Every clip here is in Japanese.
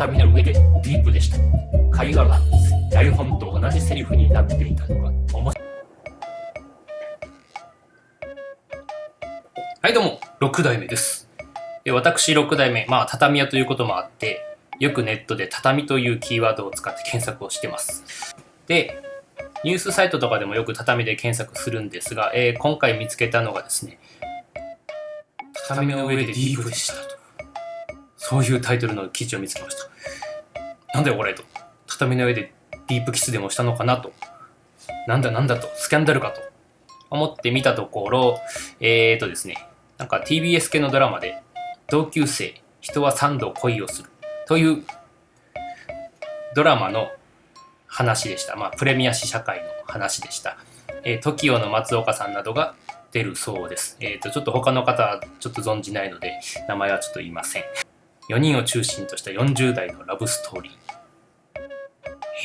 畳の上でディープでした。会話が台本と同じセリフになっていたのが面白い。はいどうも。6代目です。で私6代目。まあ畳屋ということもあってよくネットで畳というキーワードを使って検索をしてます。でニュースサイトとかでもよく畳で検索するんですが、えー、今回見つけたのがですね畳の上でディープでした。そういうタイトルの記事を見つけましたなんだよこれと畳の上でディープキスでもしたのかなとなんだなんだとスキャンダルかと思って見たところえーとですねなんか TBS 系のドラマで同級生人は3度恋をするというドラマの話でした。まあ、プレミア試写会の話でした。えー、TOKIO の松岡さんなどが出るそうです。えっ、ー、と、ちょっと他の方はちょっと存じないので、名前はちょっと言いません。4人を中心とした40代のラブストーリー。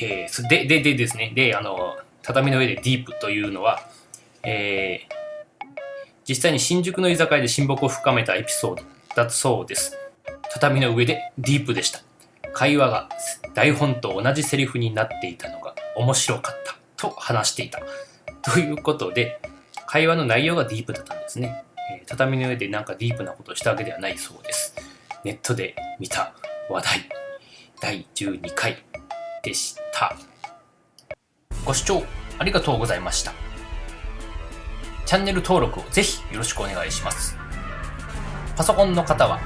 えー、で、で、でですね。で、あの、畳の上でディープというのは、えー、実際に新宿の居酒屋で親睦を深めたエピソードだそうです。畳の上でディープでした。会話が台本と同じセリフになっていたのが面白かったと話していた。ということで、会話の内容がディープだったんですね。えー、畳の上でなんかディープなことをしたわけではないそうです。ネットで見た話題第12回でした。ご視聴ありがとうございました。チャンネル登録をぜひよろしくお願いします。パソコンの方は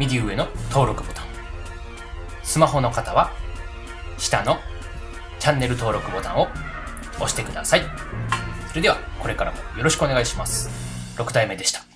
右上の登録ボタン。スマホの方は下のチャンネル登録ボタンを押してください。それではこれからもよろしくお願いします。6体目でした。